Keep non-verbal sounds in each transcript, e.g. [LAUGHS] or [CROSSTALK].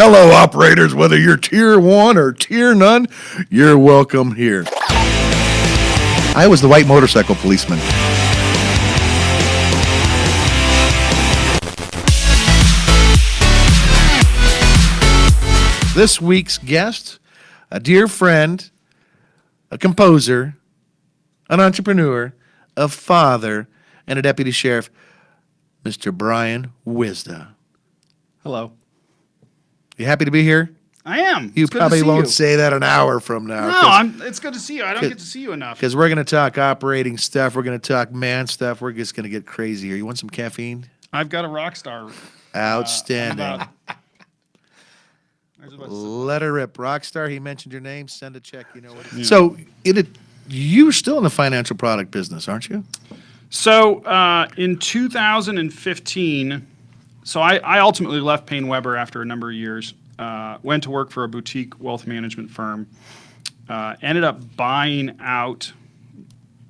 Hello, operators. Whether you're tier one or tier none, you're welcome here. I was the white motorcycle policeman. This week's guest, a dear friend, a composer, an entrepreneur, a father, and a deputy sheriff, Mr. Brian Wisda. Hello. You happy to be here? I am. You probably won't you. say that an hour from now. No, I'm. It's good to see you. I don't get to see you enough. Because we're going to talk operating stuff. We're going to talk man stuff. We're just going to get crazy here. You want some caffeine? I've got a Rockstar. uh, Outstanding. about- I was about to say- Let her rip. Rockstar, he mentioned your name. Send a check. You know what it is. So, it, you're still in the financial product business, aren't you? So uh, in 2015, so I, I ultimately left PaineWebber after a number of years. Uh, went to work for a boutique wealth management firm. Uh, ended up buying out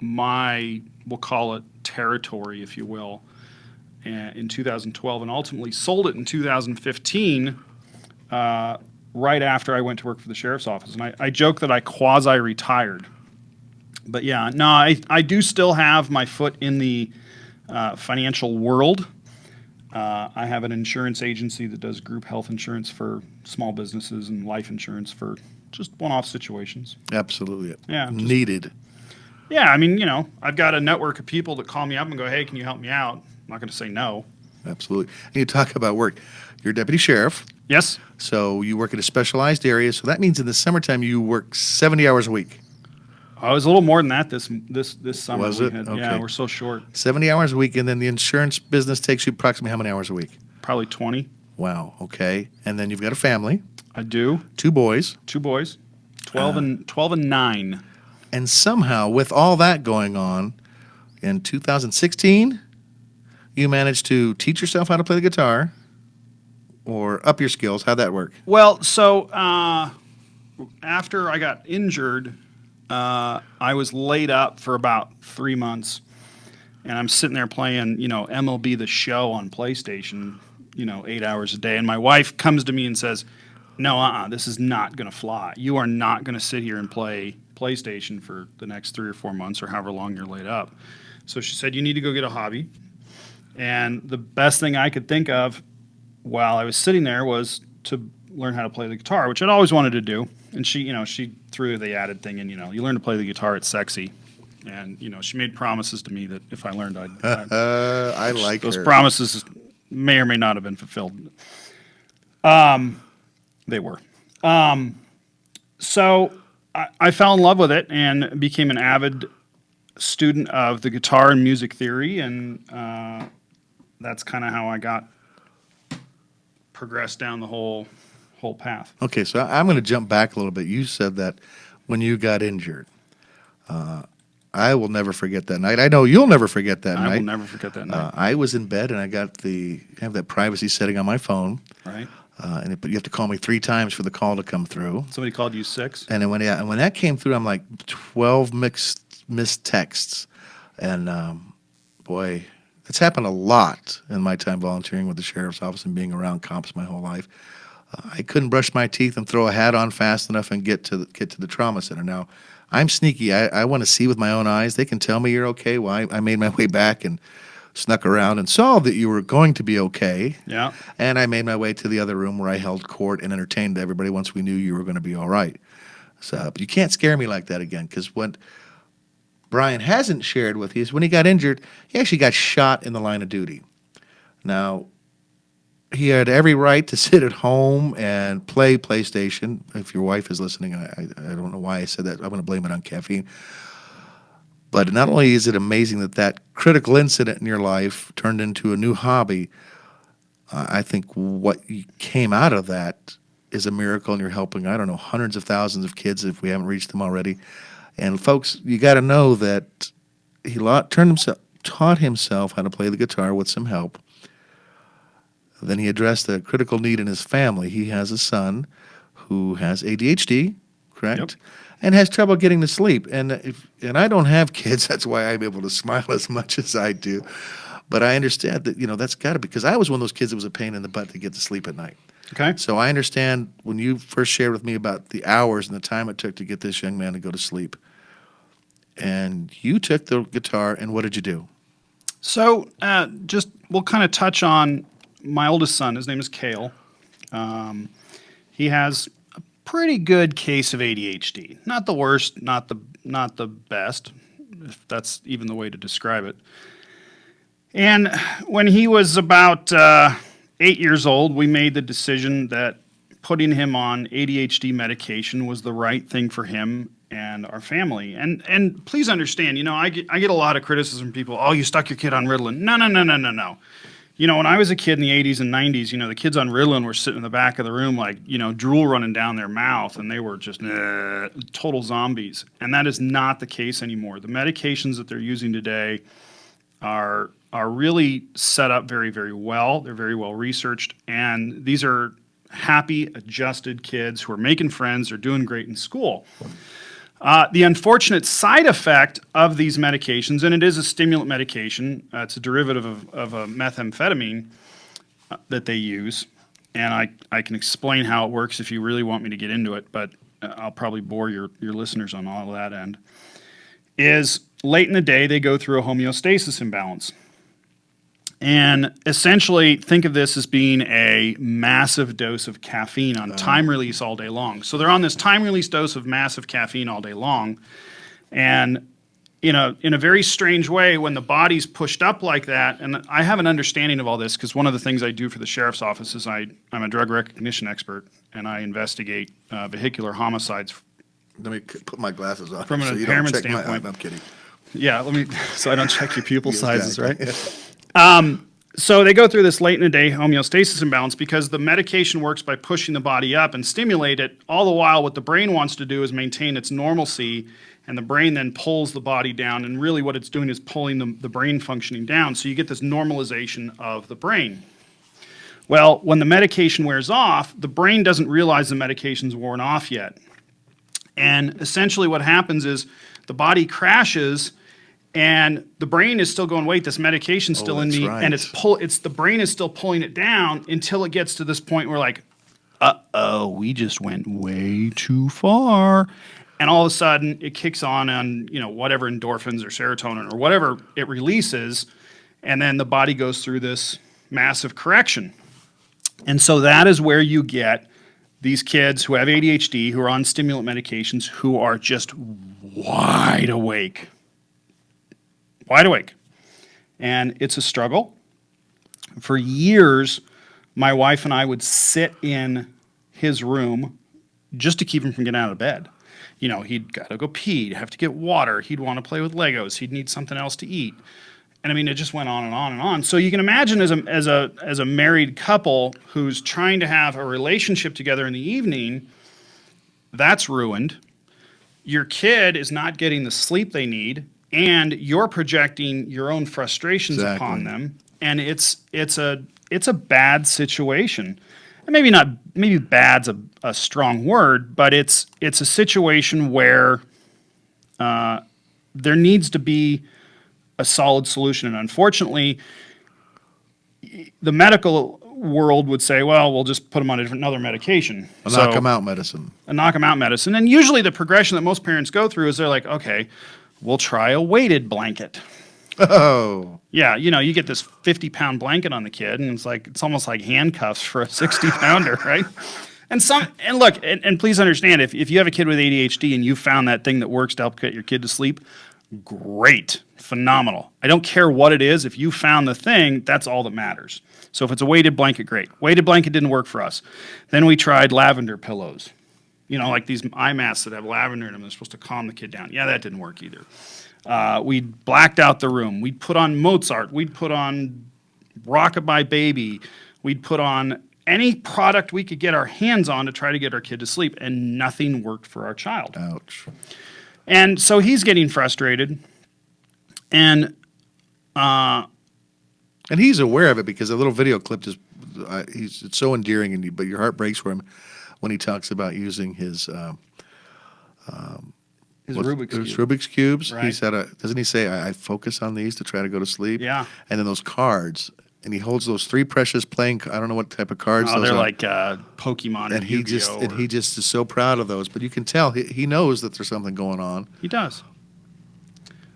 my, we'll call it territory, if you will, uh, in 2012, and ultimately sold it in 2015. Uh, right after I went to work for the sheriff's office, and I, I joke that I quasi-retired but yeah, no, I, I do still have my foot in the uh, financial world. Uh, I have an insurance agency that does group health insurance for small businesses and life insurance for just one-off situations. Absolutely. Yeah, just- Needed. Yeah, I mean, you know, I've got a network of people that call me up and go, "Hey, can you help me out?" I'm not going to say no. Absolutely. And you talk about work. You're deputy sheriff, Yes. so you work in a specialized area. So that means in the summertime you work 70 hours a week. I was a little more than that this this this summer. Was it? had- Okay. Yeah, we're so short. 70 hours a week, and then the insurance business takes you approximately how many hours a week? Probably 20. Wow. Okay. And then you've got a family, I do. two boys, Two boys. 12 and 12 and 9. and somehow with all that going on, in 2016, you managed to teach yourself how to play the guitar, or up your skills. How'd that work? Well, so uh, after I got injured, uh, I was laid up for about three months, and I'm sitting there playing, you know, MLB The Show on PlayStation, you know, eight hours a day. And my wife comes to me and says, "No, uh-uh, this is not going to fly. You are not going to sit here and play PlayStation for the next three or four months or however long you're laid up." So she said, "You need to go get a hobby." And the best thing I could think of while I was sitting there was to learn how to play the guitar, which I'd always wanted to do. And she, you know, she threw the added thing and you know, you learn to play the guitar, it's sexy. And, you know, she made promises to me that if I learned, I'd, [LAUGHS] I'd Uh, I like those her. promises may or may not have been fulfilled. Um, they were. Um, so I, I fell in love with it and became an avid student of the guitar and music theory, and uh, that's kind of how I got progressed down the whole whole path. Okay, so I'm going to jump back a little bit. You said that when you got injured. Uh, I will never forget that night. I know you'll never forget that I night. I will never forget that night. Uh, I was in bed and I got the I have that privacy setting on my phone, right? uh, and it, but you have to call me three times for the call to come through. Somebody called you six. And then when yeah, and when that came through, I'm like twelve mixed missed texts, and um, boy, it's happened a lot in my time volunteering with the sheriff's office and being around cops my whole life. I couldn't brush my teeth and throw a hat on fast enough and get to the, get to the trauma center. Now, I'm sneaky. I, I want to see with my own eyes. They can tell me you're okay. Well, I, I made my [LAUGHS] way back and snuck around and saw that you were going to be okay. Yeah. And I made my way to the other room where I held court and entertained everybody once we knew you were going to be all right. So but you can't scare me like that again because what Brian hasn't shared with you is when he got injured, he actually got shot in the line of duty. Now, he had every right to [LAUGHS] sit at home and play PlayStation. If your wife is listening, I, I, don't know why I said that. I'm going to blame it on caffeine. But not only is it amazing that that critical incident in your life turned into a new hobby, uh, I think what came out of that is a miracle, and you're helping, I don't know, hundreds of thousands of kids if we haven't reached them already. And folks, you got to know that he turned himself, taught himself how to play the guitar with some help. Then he addressed a critical need in his family. He has a son who has ADHD, correct? Yep. And has trouble getting to sleep. And if and I don't have kids, [LAUGHS] that's why I'm able to smile as much as I do. But I understand that you know that's got to be because I was one of those kids that was a pain in the butt to get to sleep at night. Okay. So I understand when you first shared with me about the hours and the time it took to get this young man to go to sleep. And you took the guitar, and what did you do? So, uh, just we'll kind of touch on my oldest son. His name is Kale. Um, he has a pretty good case of ADHD. Not the worst, not the not the best, if that's even the way to describe it. And when he was about uh, eight years old, we made the decision that putting him on ADHD medication was the right thing for him and our family. And and please understand, you know, I get I get a lot of criticism from people. Oh, you stuck your kid on Ritalin. No, no, no, no, no, no. You know, when I was a kid in the 80s and 90s, you know, the kids on Ritalin were sitting in the back of the room like, you know, drool running down their mouth and they were just total zombies. And that is not the case anymore. The medications that they're using today are are really set up very very well. They're very well researched, and these are happy, adjusted kids who are making friends. They're doing great in school. Uh, the unfortunate side effect of these medications, and it is a stimulant medication, uh, it's a derivative of, of a methamphetamine uh, that they use, and I, I can explain how it works if you really want me to get into it, but uh, I'll probably bore your, your listeners on all that end. Is late in the day, they go through a homeostasis imbalance. And essentially, think of this as being a massive dose of caffeine on time release all day long. So they're on this time release dose of massive caffeine all day long. And in a, in a very strange way, when the body's pushed up like that, and I have an understanding of all this because one of the things I do for the sheriff's office is I, I'm a drug recognition expert and I investigate uh, vehicular homicides. Let me put my glasses on. From an so you don't impairment check my- standpoint. I'm kidding. Yeah, let me, [LAUGHS] so I don't check your pupil sizes, Exactly. [LAUGHS] right? So they go through this late in the day homeostasis imbalance because the medication works by pushing the body up and stimulate it. All the while, what the brain wants to do is maintain its normalcy, and the brain then pulls the body down. And really, what it's doing is pulling the, the brain functioning down. So you get this normalization of the brain. Well, when the medication wears off, the brain doesn't realize the medication's worn off yet. And essentially, what happens is the body crashes, and the brain is still going, "Wait, this medication's still in me," right. and it's pull. It's the brain is still pulling it down until it gets to this point where, like, uh oh, we just went way too far. And all of a sudden, it kicks on on you know whatever endorphins or serotonin or whatever it releases, and then the body goes through this massive correction. And so that is where you get these kids who have ADHD, who are on stimulant medications, who are just wide awake. Wide awake. And it's a struggle. For years, my wife and I would sit in his room just to keep him from getting out of bed. You know, he'd got to go pee, he'd have to get water, he'd want to play with Legos, he'd need something else to eat. And I mean, it just went on and on and on. So you can imagine as a, as a, as a married couple who's trying to have a relationship together in the evening, that's ruined. Your kid is not getting the sleep they need, and you're projecting your own frustrations upon them. And it's, it's, a, it's a bad situation. And maybe not, maybe bad's a, a strong word, but it's, it's a situation where uh, there needs to be a solid solution. And unfortunately, the medical world would say, well, we'll just put them on a different, another medication. A So- knock 'em out medicine. a knock 'em out medicine. And usually the progression that most parents go through is they're like, okay, we'll try a weighted blanket. Oh, Yeah, you know, you get this 50 pound blanket on the kid, and it's like, it's almost like handcuffs for a 60 pounder, [LAUGHS] right? And some, and look, and, and please understand if, if you have a kid with ADHD and you found that thing that works to help get your kid to sleep, great, phenomenal. I don't care what it is. If you found the thing, that's all that matters. So if it's a weighted blanket, great. Weighted blanket didn't work for us. Then we tried lavender pillows. You know, like these eye masks that have lavender in them. They're supposed to calm the kid down. Yeah, that didn't work either. Uh, we blacked out the room. We'd put on Mozart. We'd put on Rockabye Baby. We'd put on any product we could get our hands on to try to get our kid to sleep, and nothing worked for our child. ouch. And so he's getting frustrated. And And he's aware of it because the little video clip is uh, he's it's so endearing, and you, but your heart breaks for him when he talks about using his um, his what's- Rubik's his Cube. Rubik's cubes. He Right. said, uh, doesn't he say, I, I focus on these to try to go to sleep? Yeah. And then those cards, and he holds those three precious playing. I don't know what type of cards. Oh, those they're are. like uh, Pokemon and, and he Yu-Gi-Oh! just and or- he just is so proud of those. But you can tell he, he knows that there's something going on. He does.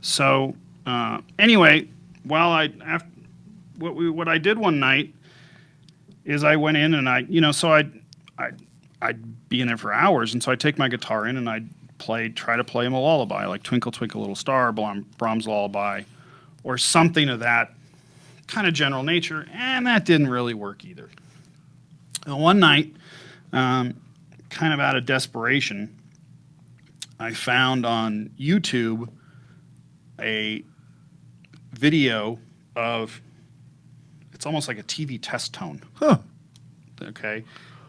So uh, anyway, while I after, what we what I did one night is I went in and I you know so I I I'd be in there for hours and so I'd take my guitar in and I'd play try to play him a lullaby like Twinkle Twinkle Little Star, Brahms lullaby, or something of that kind of general nature, and that didn't really work either. And one night, um, kind of out of desperation, I found on YouTube a video of it's almost like a TV test tone. Huh. Okay.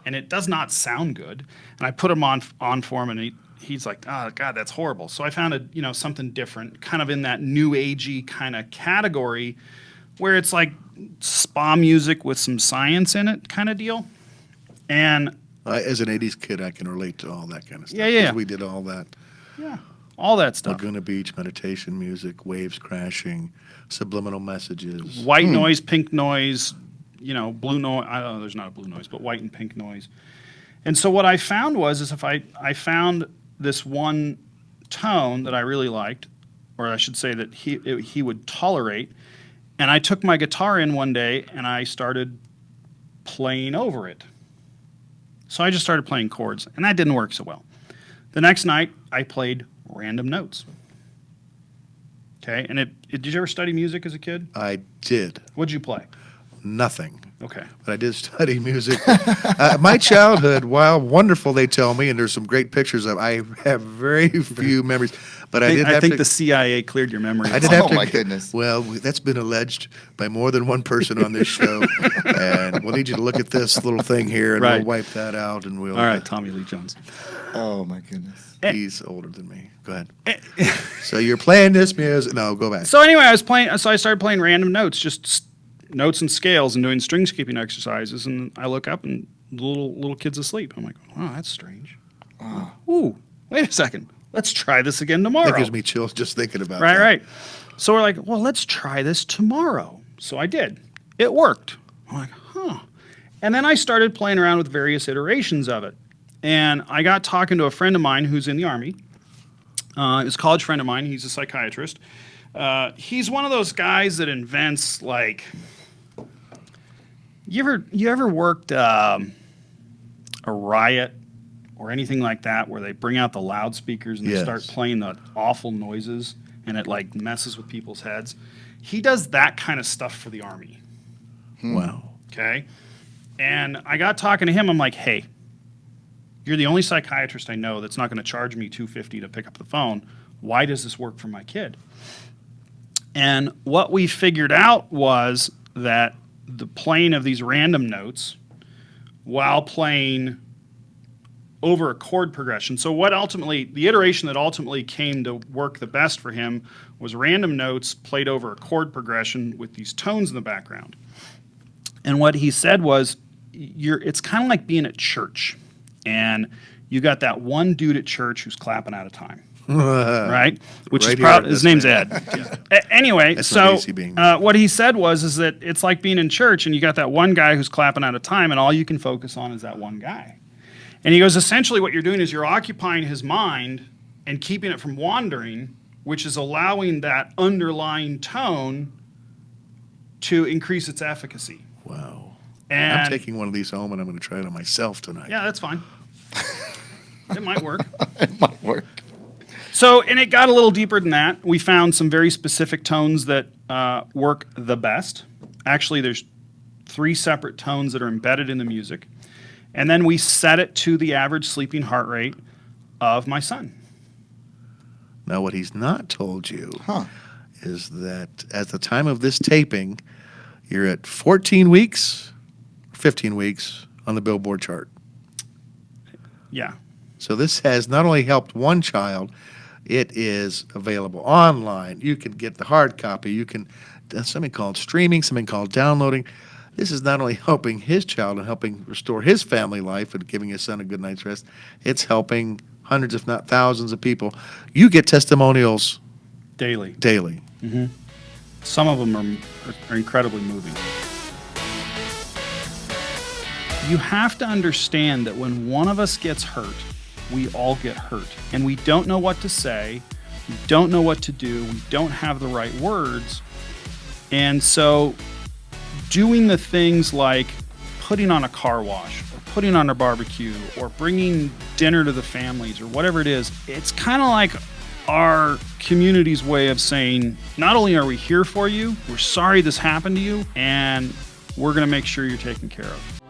And it does not sound good. And I put him on on for him and he, he's like, oh God, that's horrible. So I found a you know something different, kind of in that new agey kind of category where it's like spa music with some science in it kind of deal. And I, as an '80s kid, I can relate to all that kind of stuff. Yeah, yeah, 'cause yeah. We did all that. yeah, all that stuff. Laguna Beach meditation music, waves crashing, subliminal messages. white hmm. noise, pink noise, you know, blue noise. I don't know, there's not a blue noise, but white and pink noise. And so what I found was, is if I, I found this one tone that I really liked, or I should say that he, it- he would tolerate, and I took my guitar in one day and I started playing over it. So I just started playing chords, and that didn't work so well. The next night, I played random notes. Okay, and it, it did you ever study music as a kid? I did What'd you play? Nothing. Okay. but I did study [LAUGHS] music. uh, my childhood, while wonderful, they tell me, and there's some great pictures of. I have very few memories, but I, I, did think, I have think to. the CIA cleared your memory. I did Oh, have to. my goodness. Well, that's been alleged by more than one person on this show, [LAUGHS] and we'll need you to look at this little thing here, and Right. we'll wipe that out, and we'll. All right, Tommy Lee Jones. Oh my goodness. He's older than me. Go ahead. so you're playing this music? No, go back. So anyway, I was playing. So I started playing random notes, just s- notes and scales, and doing string skipping exercises. And I look up, and the little little kid's asleep. I'm like, oh, that's strange. Ooh, wait a second. Let's try this again tomorrow. That gives me chills just thinking about Right, that. right. So we're like, well, let's try this tomorrow. So I did. It worked. I'm like, huh. And then I started playing around with various iterations of it. And I got talking to a friend of mine who's in the Army. Uh, he's a college friend of mine. He's a psychiatrist. Uh, he's one of those guys that invents like. You ever you ever worked um, a riot or anything like that where they bring out the loudspeakers and they start playing the awful noises and it like messes with people's heads? He does that kind of stuff for the army. Wow. Okay. And I got talking to him. I'm like, hey, you're the only psychiatrist I know that's not going to charge me 250 to pick up the phone. Why does this work for my kid? And what we figured out was that the playing of these random notes while playing over a chord progression. So what ultimately the iteration that ultimately came to work the best for him was random notes played over a chord progression with these tones in the background. And what he said was, "You're. It's kind of like being at church, and you got that one dude at church who's clapping out of time, [LAUGHS] right? Which Right is probably his name's man. Ed. [LAUGHS] A- anyway, That's so uh, what he said was, is that it's like being in church, and you got that one guy who's clapping out of time, and all you can focus on is that one guy. And he goes, essentially, what you're doing is you're occupying his mind and keeping it from wandering, which is allowing that underlying tone to increase its efficacy. Wow. And I'm taking one of these home and I'm going to try it on myself tonight. yeah, that's fine. [LAUGHS] it might work. It might work. So, and it got a little deeper than that. We found some very specific tones that uh, work the best. Actually, there's three separate tones that are embedded in the music. And then we set it to the average sleeping heart rate of my son. Now, what he's not told you Huh. is that at the time of this taping, you're at 14 weeks, 15 weeks on the Billboard chart. Yeah. So this has not only helped one child, it is available online. You can get the hard copy. You can something called streaming, something called downloading. This is not only helping his child and helping restore his family life and giving his son a good night's rest. It's helping hundreds, if not thousands, of people. You get testimonials Daily. daily. Mm -hmm. Some of them are, are incredibly moving. You have to understand that when one of us gets hurt, we all get hurt. And we don't know what to say, we don't know what to do, we don't have the right words. And so, doing the things like putting on a car wash or putting on a barbecue or bringing dinner to the families or whatever it is, it's kind of like our community's way of saying, not only are we here for you, we're sorry this happened to you, and we're going to make sure you're taken care of.